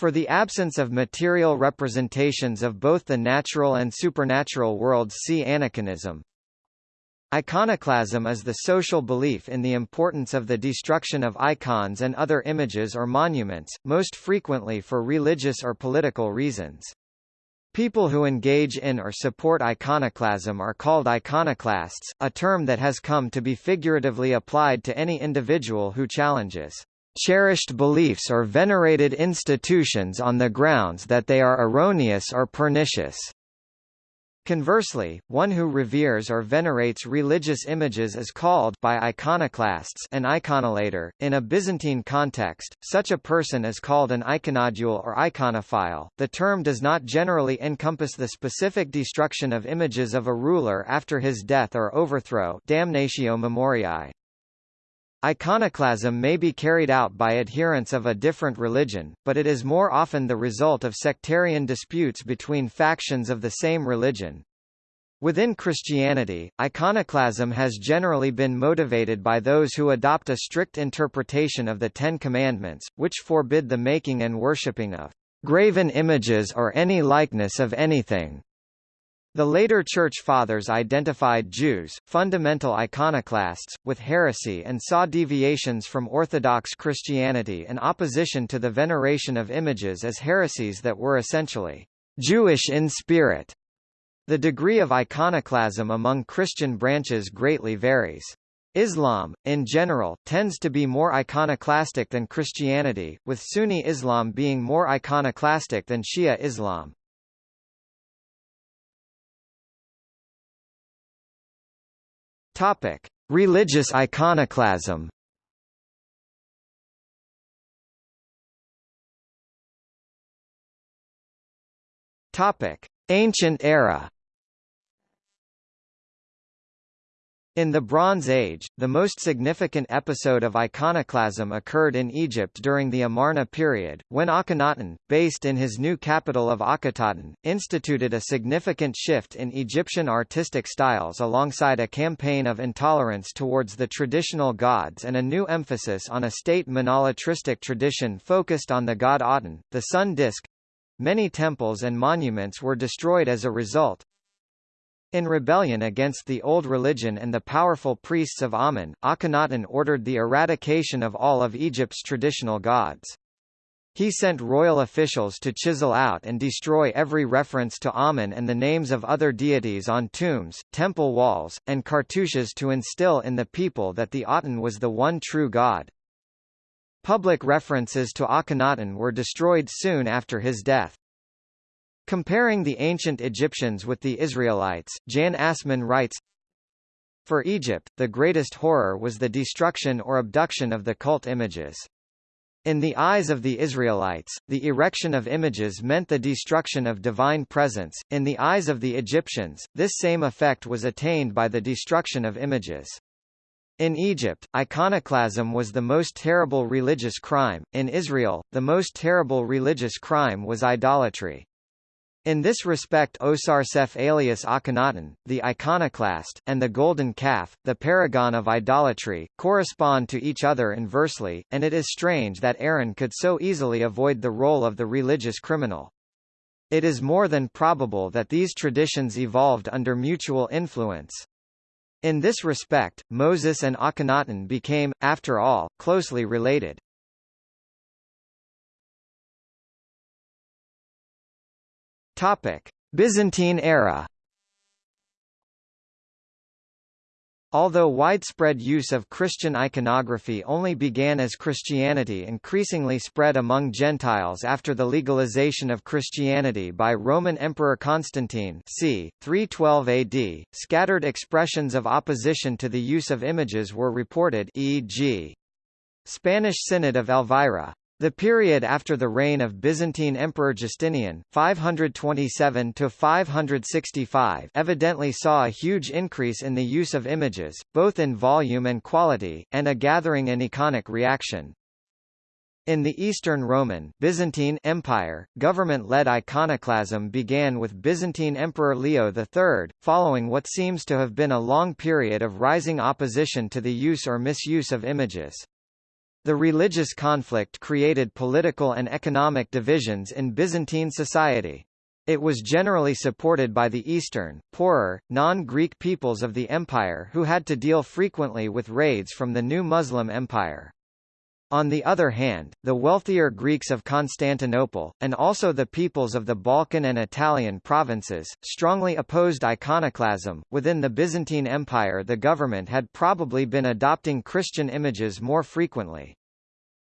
For the absence of material representations of both the natural and supernatural worlds see aniconism. Iconoclasm is the social belief in the importance of the destruction of icons and other images or monuments, most frequently for religious or political reasons. People who engage in or support iconoclasm are called iconoclasts, a term that has come to be figuratively applied to any individual who challenges cherished beliefs or venerated institutions on the grounds that they are erroneous or pernicious. Conversely, one who reveres or venerates religious images is called by iconoclasts an iconolator. In a Byzantine context, such a person is called an iconodule or iconophile. The term does not generally encompass the specific destruction of images of a ruler after his death or overthrow damnatio memoriae. Iconoclasm may be carried out by adherents of a different religion, but it is more often the result of sectarian disputes between factions of the same religion. Within Christianity, iconoclasm has generally been motivated by those who adopt a strict interpretation of the Ten Commandments, which forbid the making and worshipping of graven images or any likeness of anything. The later Church Fathers identified Jews, fundamental iconoclasts, with heresy and saw deviations from Orthodox Christianity and opposition to the veneration of images as heresies that were essentially Jewish in spirit. The degree of iconoclasm among Christian branches greatly varies. Islam, in general, tends to be more iconoclastic than Christianity, with Sunni Islam being more iconoclastic than Shia Islam. Topic: Religious iconoclasm. Topic: Ancient era. In the Bronze Age, the most significant episode of iconoclasm occurred in Egypt during the Amarna period, when Akhenaten, based in his new capital of Akhetaten, instituted a significant shift in Egyptian artistic styles alongside a campaign of intolerance towards the traditional gods and a new emphasis on a state monolatristic tradition focused on the god Aten, the sun disk. Many temples and monuments were destroyed as a result, in rebellion against the old religion and the powerful priests of Amen, Akhenaten ordered the eradication of all of Egypt's traditional gods. He sent royal officials to chisel out and destroy every reference to Amen and the names of other deities on tombs, temple walls, and cartouches to instill in the people that the Aten was the one true god. Public references to Akhenaten were destroyed soon after his death. Comparing the ancient Egyptians with the Israelites, Jan Assmann writes, For Egypt, the greatest horror was the destruction or abduction of the cult images. In the eyes of the Israelites, the erection of images meant the destruction of divine presence. In the eyes of the Egyptians, this same effect was attained by the destruction of images. In Egypt, iconoclasm was the most terrible religious crime. In Israel, the most terrible religious crime was idolatry. In this respect Osarseph alias Akhenaten, the iconoclast, and the golden calf, the paragon of idolatry, correspond to each other inversely, and it is strange that Aaron could so easily avoid the role of the religious criminal. It is more than probable that these traditions evolved under mutual influence. In this respect, Moses and Akhenaten became, after all, closely related. Topic: Byzantine era. Although widespread use of Christian iconography only began as Christianity increasingly spread among Gentiles after the legalization of Christianity by Roman Emperor Constantine c. 312 AD, scattered expressions of opposition to the use of images were reported e.g. Spanish Synod of Elvira, the period after the reign of Byzantine Emperor Justinian 527 evidently saw a huge increase in the use of images, both in volume and quality, and a gathering and iconic reaction. In the Eastern Roman Byzantine Empire, government-led iconoclasm began with Byzantine Emperor Leo III, following what seems to have been a long period of rising opposition to the use or misuse of images. The religious conflict created political and economic divisions in Byzantine society. It was generally supported by the Eastern, poorer, non-Greek peoples of the empire who had to deal frequently with raids from the new Muslim empire. On the other hand, the wealthier Greeks of Constantinople, and also the peoples of the Balkan and Italian provinces, strongly opposed iconoclasm. Within the Byzantine Empire, the government had probably been adopting Christian images more frequently.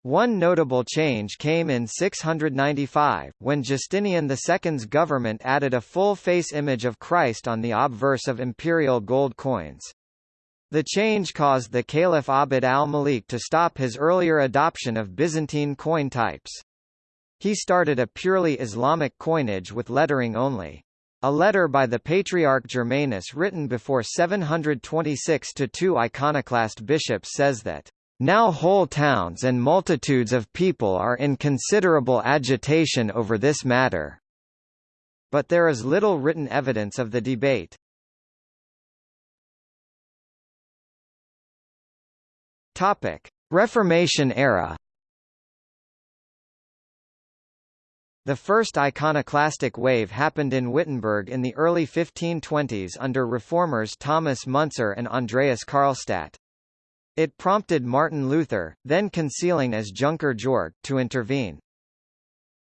One notable change came in 695, when Justinian II's government added a full-face image of Christ on the obverse of imperial gold coins. The change caused the Caliph Abd al-Malik to stop his earlier adoption of Byzantine coin types. He started a purely Islamic coinage with lettering only. A letter by the Patriarch Germanus written before 726 to two iconoclast bishops says that now whole towns and multitudes of people are in considerable agitation over this matter. But there is little written evidence of the debate. Topic: Reformation era. The first iconoclastic wave happened in Wittenberg in the early 1520s under reformers Thomas Müntzer and Andreas Karlstadt. It prompted Martin Luther, then concealing as Junker Jorg, to intervene.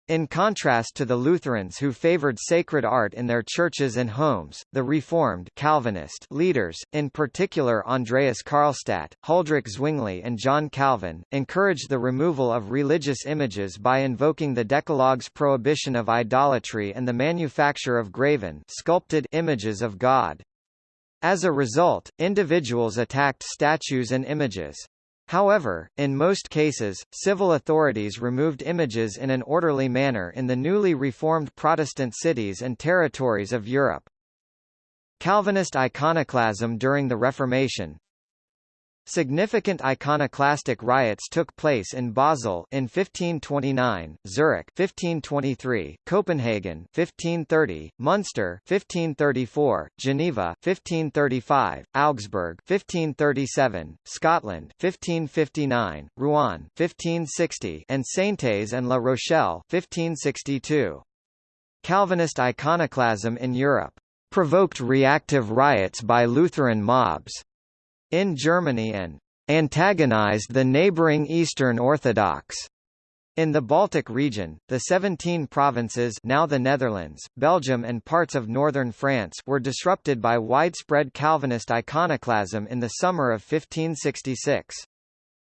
In contrast to the Lutherans who favored sacred art in their churches and homes, the Reformed Calvinist leaders, in particular Andreas Karlstadt, Huldrych Zwingli and John Calvin, encouraged the removal of religious images by invoking the Decalogue's prohibition of idolatry and the manufacture of graven sculpted images of God. As a result, individuals attacked statues and images. However, in most cases, civil authorities removed images in an orderly manner in the newly reformed Protestant cities and territories of Europe. Calvinist iconoclasm during the Reformation Significant iconoclastic riots took place in Basel in 1529, Zurich 1523, Copenhagen 1530, Munster 1534, Geneva 1535, Augsburg 1537, Scotland 1559, Rouen 1560, and Saintes and La Rochelle 1562. Calvinist iconoclasm in Europe provoked reactive riots by Lutheran mobs in Germany and antagonized the neighboring Eastern Orthodox. In the Baltic region, the 17 provinces now the Netherlands, Belgium and parts of northern France were disrupted by widespread Calvinist iconoclasm in the summer of 1566.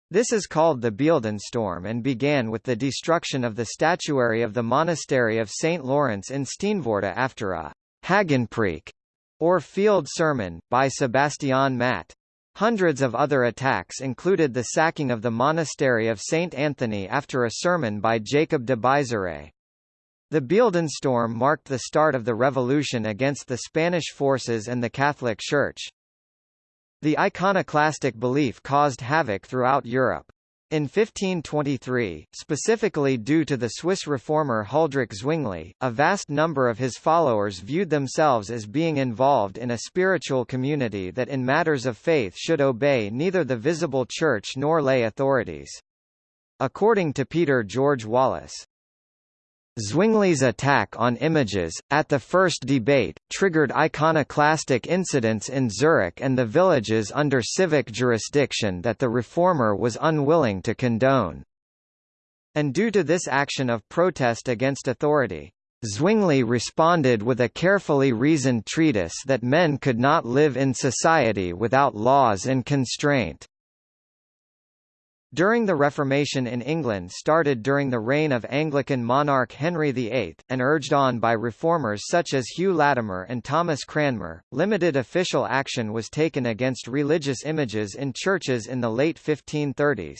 This is called the Beeldenstorm and began with the destruction of the statuary of the monastery of St. Lawrence in Steenvoorde after a Hagenpreek, or field sermon, by Sebastian Matt. Hundreds of other attacks included the sacking of the monastery of St. Anthony after a sermon by Jacob de Buysere. The Beeldenstorm marked the start of the revolution against the Spanish forces and the Catholic Church. The iconoclastic belief caused havoc throughout Europe. In 1523, specifically due to the Swiss reformer Huldrych Zwingli, a vast number of his followers viewed themselves as being involved in a spiritual community that in matters of faith should obey neither the visible church nor lay authorities. According to Peter George Wallace, Zwingli's attack on images, at the first debate, triggered iconoclastic incidents in Zurich and the villages under civic jurisdiction that the reformer was unwilling to condone. And due to this action of protest against authority, Zwingli responded with a carefully reasoned treatise that men could not live in society without laws and constraint. During the Reformation in England started during the reign of Anglican monarch Henry VIII, and urged on by reformers such as Hugh Latimer and Thomas Cranmer, limited official action was taken against religious images in churches in the late 1530s.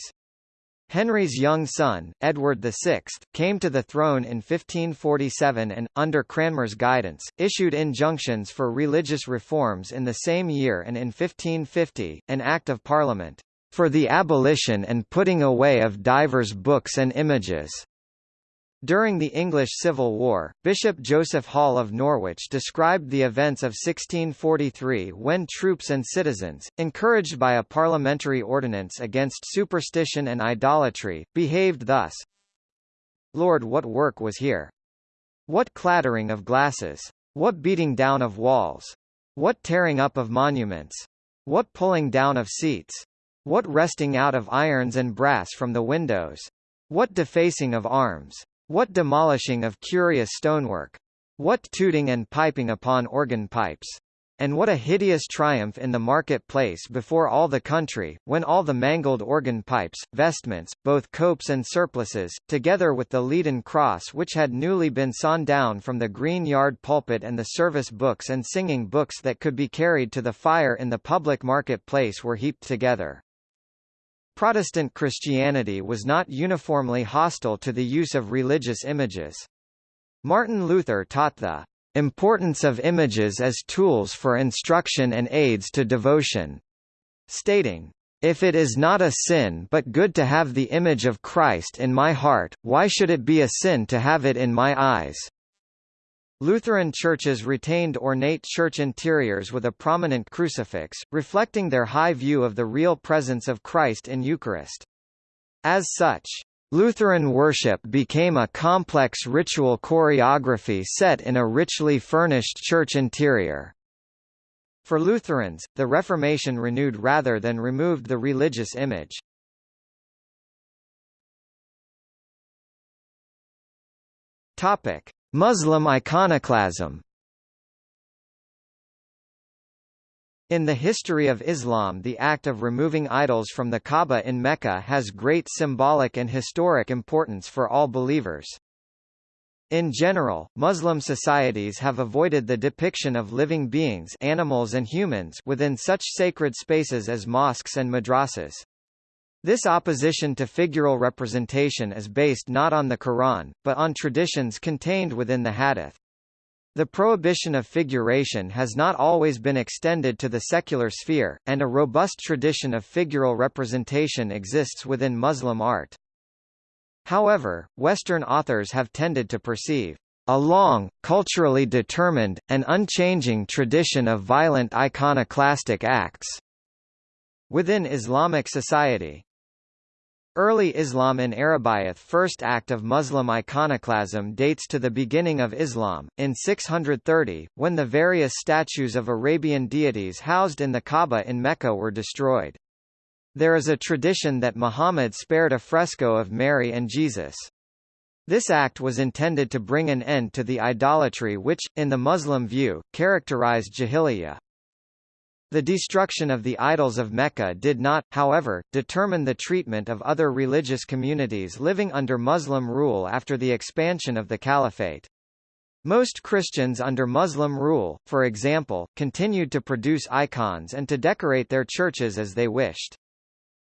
Henry's young son, Edward VI, came to the throne in 1547 and, under Cranmer's guidance, issued injunctions for religious reforms in the same year and in 1550, an Act of Parliament for the abolition and putting away of divers books and images. During the English Civil War, Bishop Joseph Hall of Norwich described the events of 1643 when troops and citizens, encouraged by a parliamentary ordinance against superstition and idolatry, behaved thus. Lord what work was here! What clattering of glasses! What beating down of walls! What tearing up of monuments! What pulling down of seats! What wresting out of irons and brass from the windows! What defacing of arms! What demolishing of curious stonework! What tooting and piping upon organ pipes! And what a hideous triumph in the market-place before all the country, when all the mangled organ pipes, vestments, both copes and surplices, together with the leaden cross which had newly been sawn down from the green yard pulpit and the service books and singing books that could be carried to the fire in the public market-place were heaped together. Protestant Christianity was not uniformly hostile to the use of religious images. Martin Luther taught the importance of images as tools for instruction and aids to devotion, stating, if it is not a sin but good to have the image of Christ in my heart, why should it be a sin to have it in my eyes? Lutheran churches retained ornate church interiors with a prominent crucifix, reflecting their high view of the real presence of Christ in Eucharist. As such, Lutheran worship became a complex ritual choreography set in a richly furnished church interior. For Lutherans, the Reformation renewed rather than removed the religious image. Topic: Muslim iconoclasm In the history of Islam the act of removing idols from the Kaaba in Mecca has great symbolic and historic importance for all believers. In general, Muslim societies have avoided the depiction of living beings animals and humans within such sacred spaces as mosques and madrasas. This opposition to figural representation is based not on the Quran, but on traditions contained within the Hadith. The prohibition of figuration has not always been extended to the secular sphere, and a robust tradition of figural representation exists within Muslim art. However, Western authors have tended to perceive a long, culturally determined, and unchanging tradition of violent iconoclastic acts within Islamic society. Early Islam in Arabiath first act of Muslim iconoclasm dates to the beginning of Islam, in 630, when the various statues of Arabian deities housed in the Kaaba in Mecca were destroyed. There is a tradition that Muhammad spared a fresco of Mary and Jesus. This act was intended to bring an end to the idolatry which, in the Muslim view, characterized Jahiliyyah. The destruction of the idols of Mecca did not, however, determine the treatment of other religious communities living under Muslim rule after the expansion of the Caliphate. Most Christians under Muslim rule, for example, continued to produce icons and to decorate their churches as they wished.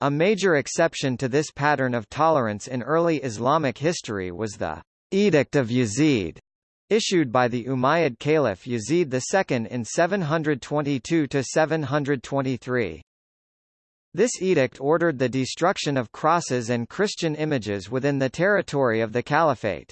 A major exception to this pattern of tolerance in early Islamic history was the Edict of Yazid, issued by the Umayyad Caliph Yazid II in 722–723. This edict ordered the destruction of crosses and Christian images within the territory of the Caliphate.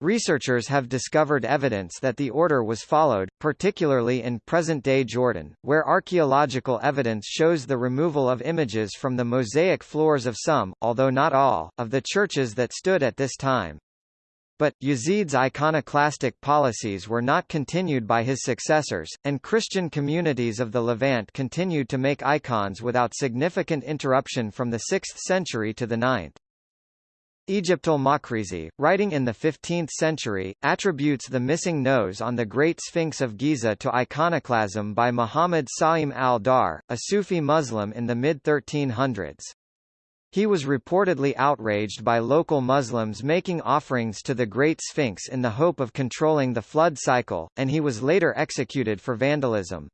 Researchers have discovered evidence that the order was followed, particularly in present-day Jordan, where archaeological evidence shows the removal of images from the mosaic floors of some, although not all, of the churches that stood at this time. But, Yazid's iconoclastic policies were not continued by his successors, and Christian communities of the Levant continued to make icons without significant interruption from the 6th century to the 9th. Egyptul Makrizi, writing in the 15th century, attributes the missing nose on the Great Sphinx of Giza to iconoclasm by Muhammad Sa'im al-Dahr, a Sufi Muslim in the mid-1300s. He was reportedly outraged by local Muslims making offerings to the Great Sphinx in the hope of controlling the flood cycle, and he was later executed for vandalism.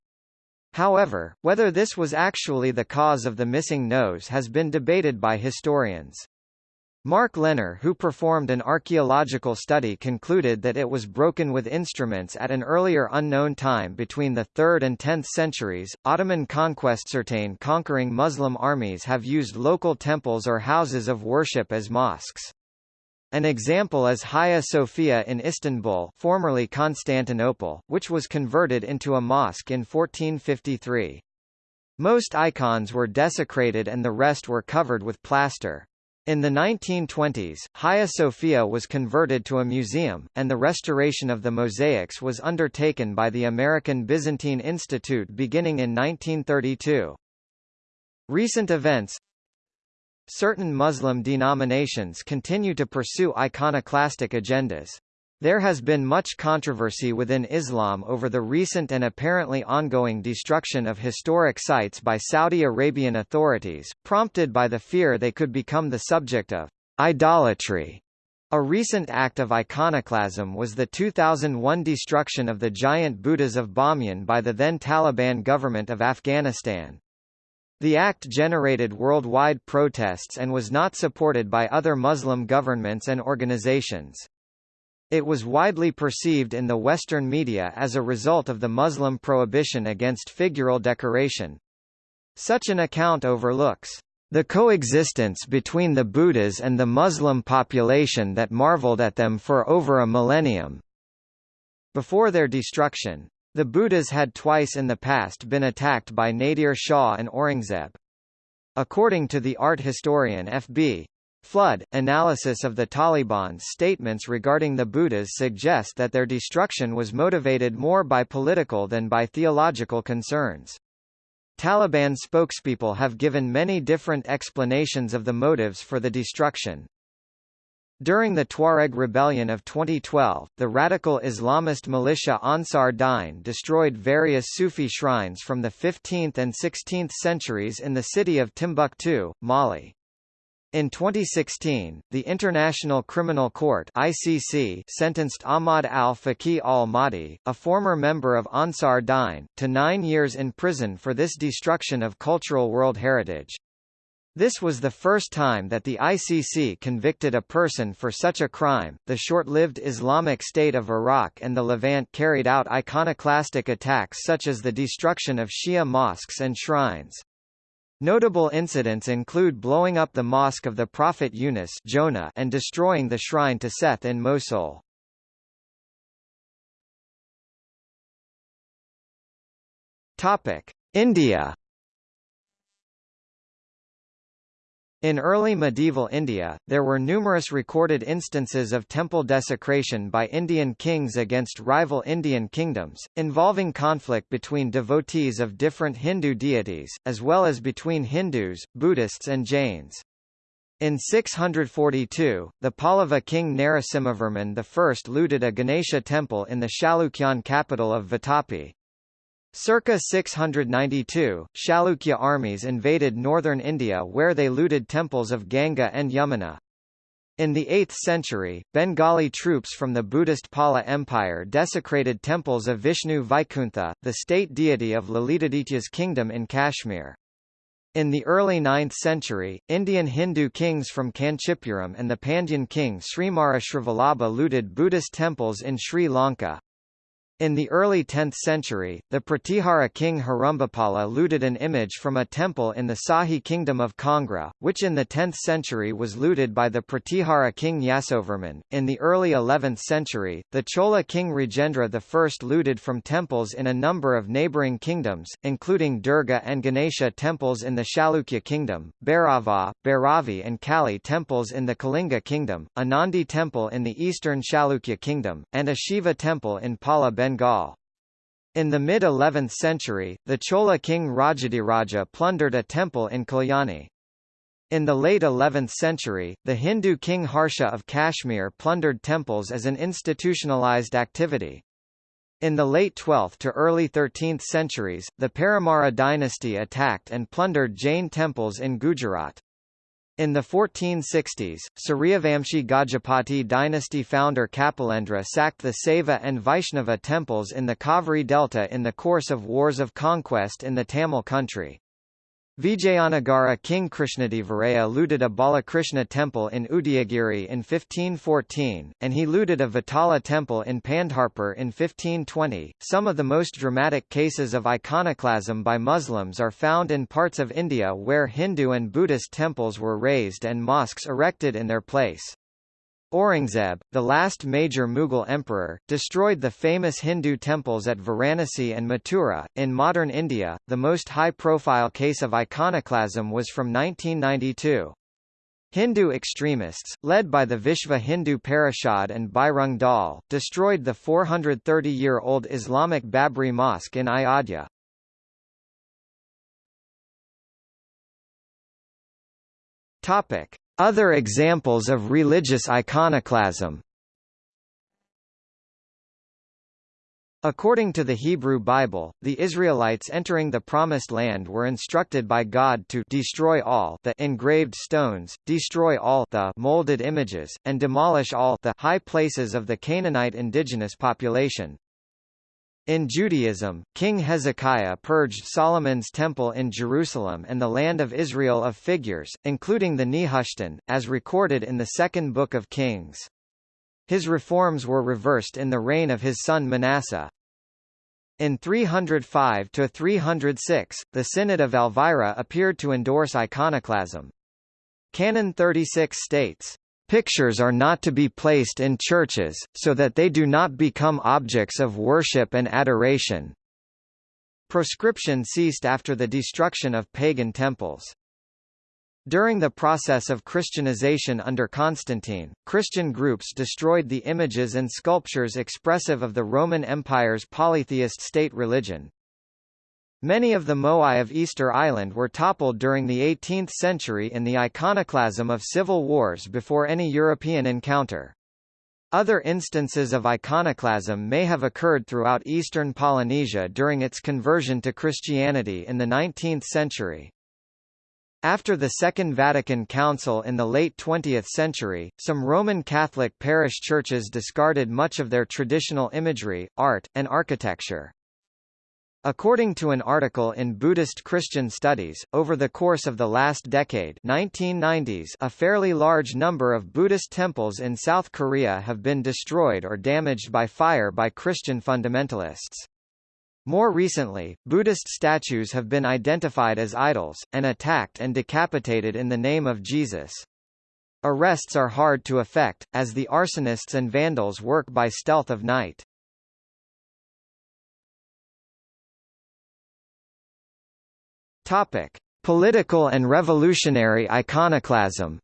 However, whether this was actually the cause of the missing nose has been debated by historians. Mark Lehner who performed an archaeological study concluded that it was broken with instruments at an earlier unknown time between the 3rd and 10th centuries. Ottoman conquest certain conquering Muslim armies have used local temples or houses of worship as mosques. An example is Hagia Sophia in Istanbul formerly Constantinople, which was converted into a mosque in 1453. Most icons were desecrated and the rest were covered with plaster. In the 1920s, Hagia Sophia was converted to a museum, and the restoration of the mosaics was undertaken by the American Byzantine Institute beginning in 1932. Recent events Certain Muslim denominations continue to pursue iconoclastic agendas. There has been much controversy within Islam over the recent and apparently ongoing destruction of historic sites by Saudi Arabian authorities, prompted by the fear they could become the subject of idolatry. A recent act of iconoclasm was the 2001 destruction of the giant Buddhas of Bamyan by the then Taliban government of Afghanistan. The act generated worldwide protests and was not supported by other Muslim governments and organizations. It was widely perceived in the Western media as a result of the Muslim prohibition against figural decoration. Such an account overlooks the coexistence between the Buddhas and the Muslim population that marveled at them for over a millennium. Before their destruction, the Buddhas had twice in the past been attacked by Nadir Shah and Aurangzeb. According to the art historian F.B. Flood, analysis of the Taliban's statements regarding the Buddhas suggest that their destruction was motivated more by political than by theological concerns. Taliban spokespeople have given many different explanations of the motives for the destruction. During the Tuareg rebellion of 2012, the radical Islamist militia Ansar Dine destroyed various Sufi shrines from the 15th and 16th centuries in the city of Timbuktu, Mali. In 2016, the International Criminal Court (ICC) sentenced Ahmad al-Faqih al-Mahdi, a former member of Ansar Dine, to 9 years in prison for this destruction of cultural world heritage. This was the first time that the ICC convicted a person for such a crime. The short-lived Islamic State of Iraq and the Levant carried out iconoclastic attacks such as the destruction of Shia mosques and shrines. Notable incidents include blowing up the mosque of the Prophet Yunus Jonah and destroying the shrine to Seth in Mosul. Topic: India In early medieval India, there were numerous recorded instances of temple desecration by Indian kings against rival Indian kingdoms, involving conflict between devotees of different Hindu deities, as well as between Hindus, Buddhists and Jains. In 642, the Pallava king Narasimhavarman I looted a Ganesha temple in the Chalukyan capital of Vatapi. Circa 692, Chalukya armies invaded northern India where they looted temples of Ganga and Yamuna. In the 8th century, Bengali troops from the Buddhist Pala Empire desecrated temples of Vishnu Vaikuntha, the state deity of Lalitaditya's kingdom in Kashmir. In the early 9th century, Indian Hindu kings from Kanchipuram and the Pandyan king Srimara Srivallabha looted Buddhist temples in Sri Lanka. In the early 10th century, the Pratihara king Herambapala looted an image from a temple in the Sahi kingdom of Kangra, which in the 10th century was looted by the Pratihara king Yasovarman. In the early 11th century, the Chola king Rajendra I looted from temples in a number of neighbouring kingdoms, including Durga and Ganesha temples in the Chalukya kingdom, Bhairava, Bhairavi and Kali temples in the Kalinga kingdom, a Nandi temple in the eastern Chalukya kingdom, and a Shiva temple in Pala Bengal. In the mid-11th century, the Chola king Rajadhiraja plundered a temple in Kalyani. In the late 11th century, the Hindu king Harsha of Kashmir plundered temples as an institutionalized activity. In the late 12th to early 13th centuries, the Paramara dynasty attacked and plundered Jain temples in Gujarat. In the 1460s, Suryavamshi Gajapati dynasty founder Kapilendra sacked the Saiva and Vaishnava temples in the Kaveri Delta in the course of wars of conquest in the Tamil country. Vijayanagara king Krishnadevaraya looted a Balakrishna temple in Udayagiri in 1514, and he looted a Vitala temple in Pandharpur in 1520. Some of the most dramatic cases of iconoclasm by Muslims are found in parts of India where Hindu and Buddhist temples were razed and mosques erected in their place. Aurangzeb, the last major Mughal emperor, destroyed the famous Hindu temples at Varanasi and Mathura. In modern India, the most high-profile case of iconoclasm was from 1992. Hindu extremists, led by the Vishva Hindu Parishad and Bajrang Dal, destroyed the 430-year-old Islamic Babri Mosque in Ayodhya. Topic: other examples of religious iconoclasm According to the Hebrew Bible, the Israelites entering the Promised Land were instructed by God to destroy all the engraved stones, destroy all the molded images, and demolish all the high places of the Canaanite indigenous population. In Judaism, King Hezekiah purged Solomon's temple in Jerusalem and the land of Israel of figures, including the Nehushtan, as recorded in the second book of Kings. His reforms were reversed in the reign of his son Manasseh. In 305–306, the Synod of Elvira appeared to endorse iconoclasm. Canon 36 states, Pictures are not to be placed in churches, so that they do not become objects of worship and adoration. Proscription ceased after the destruction of pagan temples. During the process of Christianization under Constantine, Christian groups destroyed the images and sculptures expressive of the Roman Empire's polytheist state religion. Many of the moai of Easter Island were toppled during the 18th century in the iconoclasm of civil wars before any European encounter. Other instances of iconoclasm may have occurred throughout eastern Polynesia during its conversion to Christianity in the 19th century. After the Second Vatican Council in the late 20th century, some Roman Catholic parish churches discarded much of their traditional imagery, art, and architecture. According to an article in Buddhist Christian Studies, over the course of the last decade 1990s, a fairly large number of Buddhist temples in South Korea have been destroyed or damaged by fire by Christian fundamentalists. More recently, Buddhist statues have been identified as idols, and attacked and decapitated in the name of Jesus. Arrests are hard to effect, as the arsonists and vandals work by stealth of night. Topic: Political and revolutionary iconoclasm.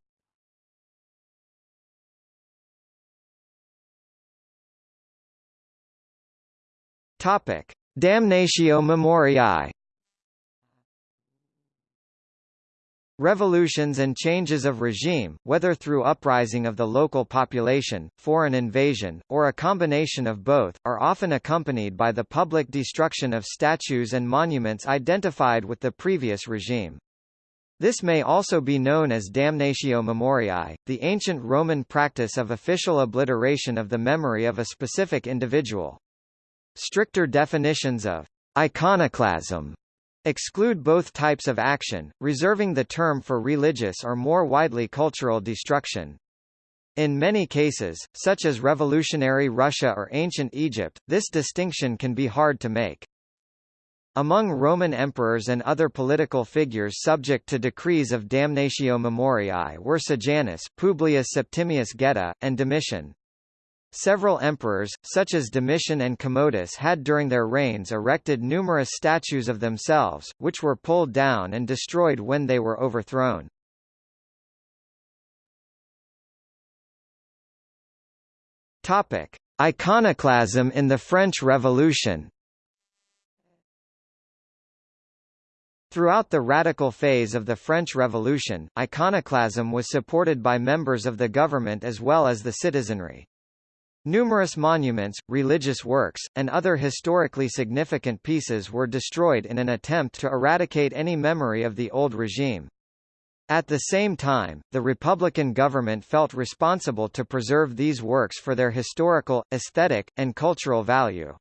Topic: Damnatio Memoriae. Revolutions and changes of regime, whether through uprising of the local population, foreign invasion, or a combination of both, are often accompanied by the public destruction of statues and monuments identified with the previous regime. This may also be known as damnatio memoriae, the ancient Roman practice of official obliteration of the memory of a specific individual. Stricter definitions of iconoclasm exclude both types of action, reserving the term for religious or more widely cultural destruction. In many cases, such as revolutionary Russia or ancient Egypt, this distinction can be hard to make. Among Roman emperors and other political figures subject to decrees of damnatio memoriae were Sejanus, Publius Septimius Geta, and Domitian. Several emperors, such as Domitian and Commodus had during their reigns erected numerous statues of themselves, which were pulled down and destroyed when they were overthrown. Topic: Iconoclasm in the French Revolution. Throughout the radical phase of the French Revolution, iconoclasm was supported by members of the government as well as the citizenry. Numerous monuments, religious works, and other historically significant pieces were destroyed in an attempt to eradicate any memory of the old regime. At the same time, the Republican government felt responsible to preserve these works for their historical, aesthetic, and cultural value.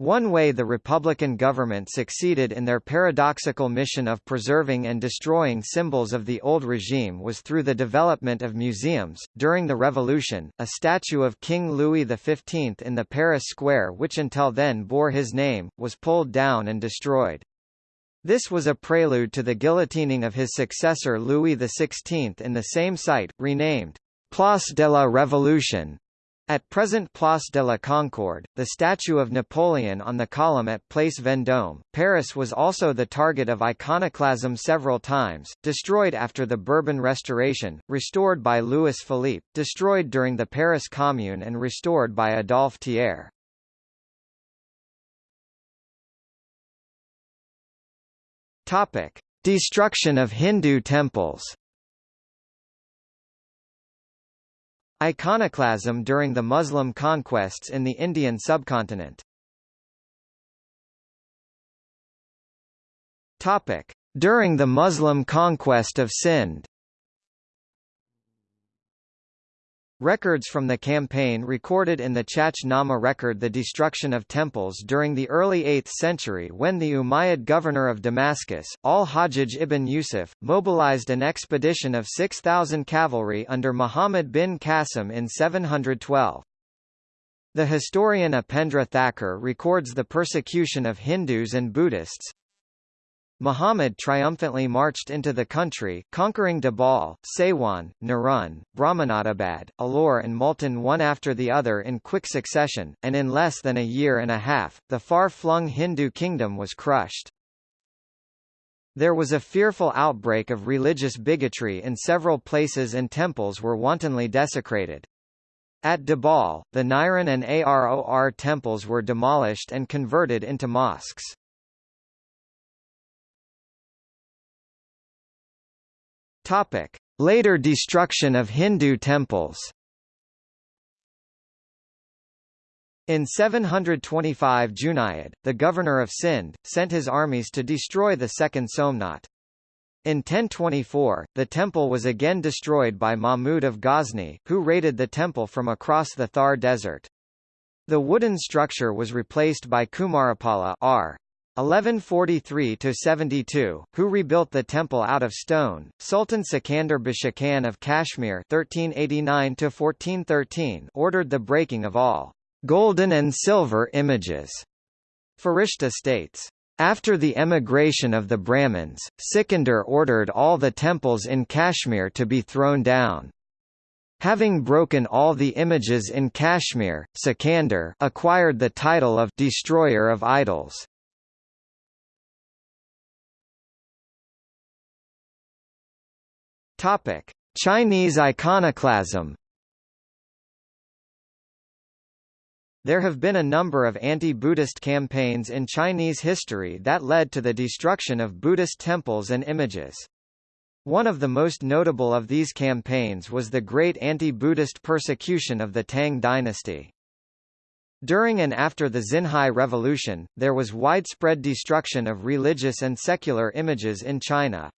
One way the Republican government succeeded in their paradoxical mission of preserving and destroying symbols of the old regime was through the development of museums. During the Revolution, a statue of King Louis XV in the Paris Square, which until then bore his name, was pulled down and destroyed. This was a prelude to the guillotining of his successor Louis XVI in the same site, renamed Place de la Révolution, at present Place de la Concorde, the statue of Napoleon on the column at Place Vendôme, Paris was also the target of iconoclasm several times, destroyed after the Bourbon Restoration, restored by Louis Philippe, destroyed during the Paris Commune and restored by Adolphe Thiers. Topic: Destruction of Hindu temples. Iconoclasm during the Muslim conquests in the Indian subcontinent Topic. During the Muslim conquest of Sind Records from the campaign recorded in the Chach Nama record the destruction of temples during the early 8th century when the Umayyad governor of Damascus, al-Hajjaj ibn Yusuf, mobilized an expedition of 6,000 cavalry under Muhammad bin Qasim in 712. The historian Upendra Thakur records the persecution of Hindus and Buddhists, Muhammad triumphantly marched into the country, conquering Dabal, Saiwan, Narun, Brahmanabad, Alor and Multan one after the other in quick succession, and in less than a year and a half, the far-flung Hindu kingdom was crushed. There was a fearful outbreak of religious bigotry in several places and temples were wantonly desecrated. At Dabal, the Niran and Aror temples were demolished and converted into mosques. Topic: Later destruction of Hindu temples. In 725 Junayd, the governor of Sind, sent his armies to destroy the second Somnath. In 1024, the temple was again destroyed by Mahmud of Ghazni, who raided the temple from across the Thar desert. The wooden structure was replaced by Kumarapala R. 1143–72, who rebuilt the temple out of stone. Sultan Sikandar Bashakan of Kashmir (1389–1413) ordered the breaking of all golden and silver images. Farishta states. After the emigration of the Brahmins, Sikandar ordered all the temples in Kashmir to be thrown down. Having broken all the images in Kashmir, Sikandar acquired the title of Destroyer of Idols. Topic: Chinese iconoclasm. There have been a number of anti-Buddhist campaigns in Chinese history that led to the destruction of Buddhist temples and images. One of the most notable of these campaigns was the great anti-Buddhist persecution of the Tang dynasty. During and after the Xinhai Revolution, there was widespread destruction of religious and secular images in China.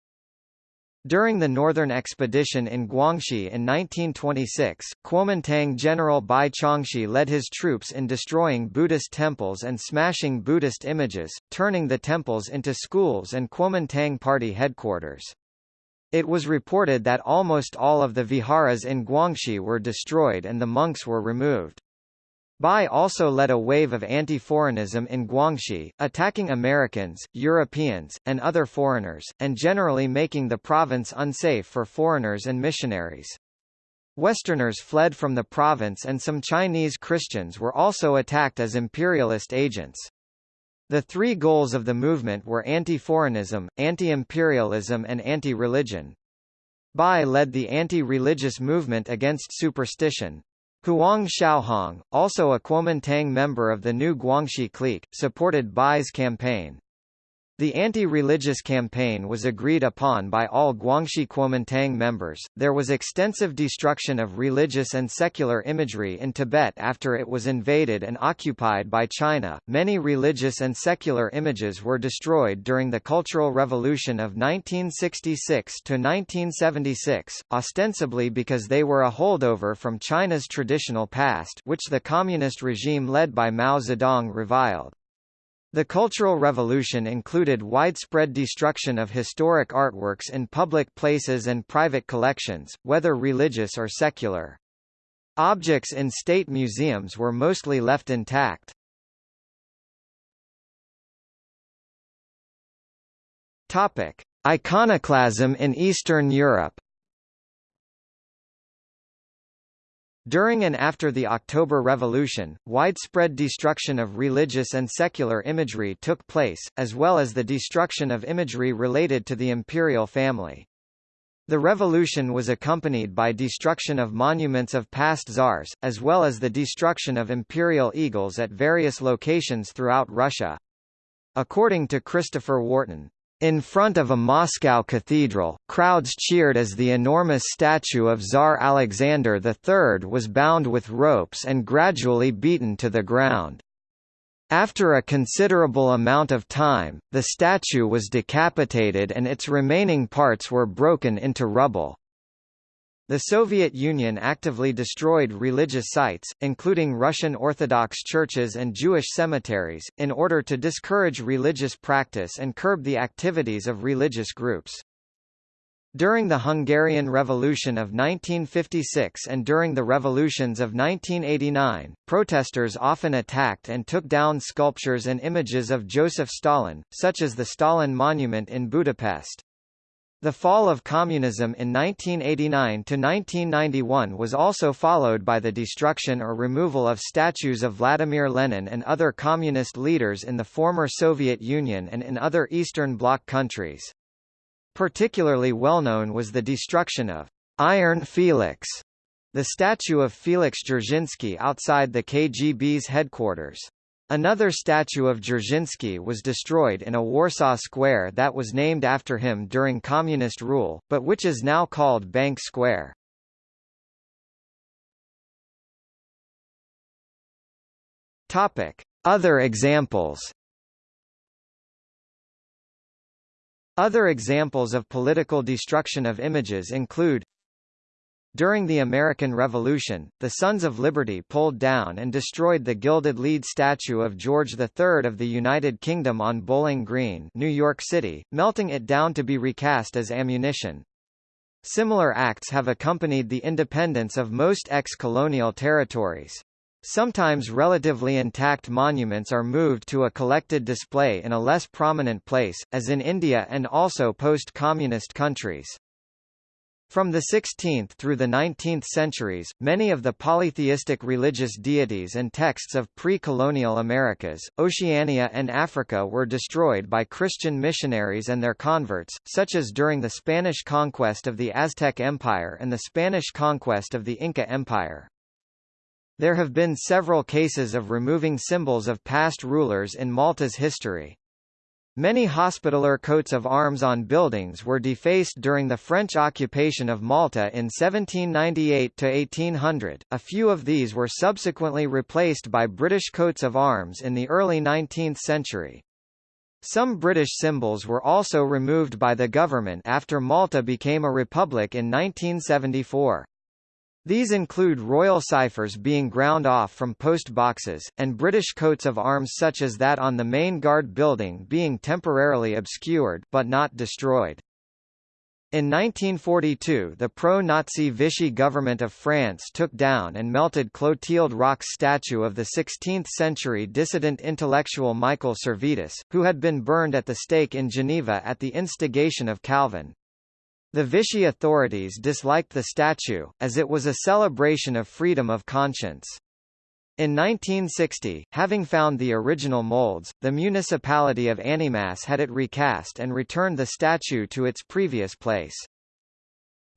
During the Northern Expedition in Guangxi in 1926, Kuomintang General Bai Chongxi led his troops in destroying Buddhist temples and smashing Buddhist images, turning the temples into schools and Kuomintang party headquarters. It was reported that almost all of the viharas in Guangxi were destroyed and the monks were removed. Bai also led a wave of anti-foreignism in Guangxi, attacking Americans, Europeans, and other foreigners, and generally making the province unsafe for foreigners and missionaries. Westerners fled from the province and some Chinese Christians were also attacked as imperialist agents. The three goals of the movement were anti-foreignism, anti-imperialism and anti-religion. Bai led the anti-religious movement against superstition, Huang Shaohong, also a Kuomintang member of the new Guangxi clique, supported Bai's campaign. The anti-religious campaign was agreed upon by all Guangxi Kuomintang members. There was extensive destruction of religious and secular imagery in Tibet after it was invaded and occupied by China. Many religious and secular images were destroyed during the Cultural Revolution of 1966 to 1976, ostensibly because they were a holdover from China's traditional past, which the communist regime led by Mao Zedong reviled. The Cultural Revolution included widespread destruction of historic artworks in public places and private collections, whether religious or secular. Objects in state museums were mostly left intact. Topic: Iconoclasm in Eastern Europe. During and after the October Revolution, widespread destruction of religious and secular imagery took place, as well as the destruction of imagery related to the imperial family. The revolution was accompanied by destruction of monuments of past czars, as well as the destruction of imperial eagles at various locations throughout Russia. According to Christopher Wharton, in front of a Moscow cathedral, crowds cheered as the enormous statue of Tsar Alexander III was bound with ropes and gradually beaten to the ground. After a considerable amount of time, the statue was decapitated and its remaining parts were broken into rubble. The Soviet Union actively destroyed religious sites, including Russian Orthodox churches and Jewish cemeteries, in order to discourage religious practice and curb the activities of religious groups. During the Hungarian Revolution of 1956 and during the revolutions of 1989, protesters often attacked and took down sculptures and images of Joseph Stalin, such as the Stalin Monument in Budapest. The fall of communism in 1989–1991 was also followed by the destruction or removal of statues of Vladimir Lenin and other communist leaders in the former Soviet Union and in other Eastern Bloc countries. Particularly well known was the destruction of Iron Felix, the statue of Felix Dzerzhinsky outside the KGB's headquarters. Another statue of Dzerzhinsky was destroyed in a Warsaw square that was named after him during communist rule, but which is now called Bank Square. Other examples Other examples of political destruction of images include During the American Revolution, the Sons of Liberty pulled down and destroyed the gilded lead statue of George III of the United Kingdom on Bowling Green New York City, melting it down to be recast as ammunition. Similar acts have accompanied the independence of most ex-colonial territories. Sometimes relatively intact monuments are moved to a collected display in a less prominent place, as in India and also post-communist countries. From the 16th through the 19th centuries, many of the polytheistic religious deities and texts of pre-colonial Americas, Oceania and Africa were destroyed by Christian missionaries and their converts, such as during the Spanish conquest of the Aztec Empire and the Spanish conquest of the Inca Empire. There have been several cases of removing symbols of past rulers in Malta's history. Many hospitaller coats of arms on buildings were defaced during the French occupation of Malta in 1798–1800, a few of these were subsequently replaced by British coats of arms in the early 19th century. Some British symbols were also removed by the government after Malta became a republic in 1974. These include royal ciphers being ground off from post boxes, and British coats of arms such as that on the main guard building being temporarily obscured but not destroyed. In 1942 the pro-Nazi Vichy government of France took down and melted Clotilde Roch's statue of the 16th-century dissident intellectual Michael Servetus, who had been burned at the stake in Geneva at the instigation of Calvin. The Vichy authorities disliked the statue, as it was a celebration of freedom of conscience. In 1960, having found the original molds, the municipality of Annemasse had it recast and returned the statue to its previous place.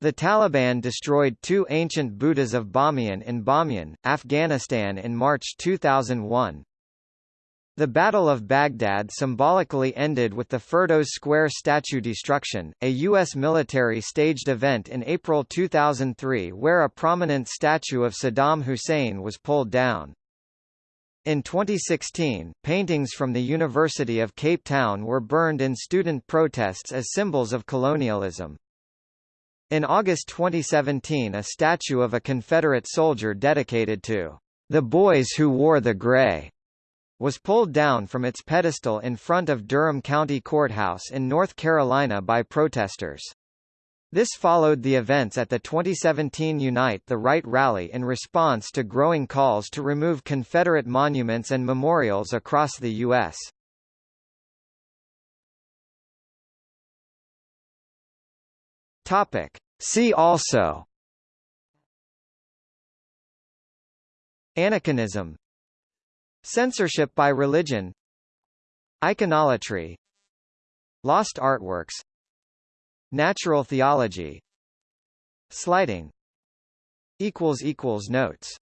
The Taliban destroyed two ancient Buddhas of Bamiyan in Bamiyan, Afghanistan in March 2001. The Battle of Baghdad symbolically ended with the Firdos Square statue destruction, a U.S. military staged event in April 2003 where a prominent statue of Saddam Hussein was pulled down. In 2016, paintings from the University of Cape Town were burned in student protests as symbols of colonialism. In August 2017 a statue of a Confederate soldier dedicated to the boys who wore the gray was pulled down from its pedestal in front of Durham County Courthouse in North Carolina by protesters. This followed the events at the 2017 Unite the Right rally in response to growing calls to remove Confederate monuments and memorials across the U.S. Topic. See also Aniconism Censorship by religion. Iconolatry Lost artworks. Natural theology. Slighting. Notes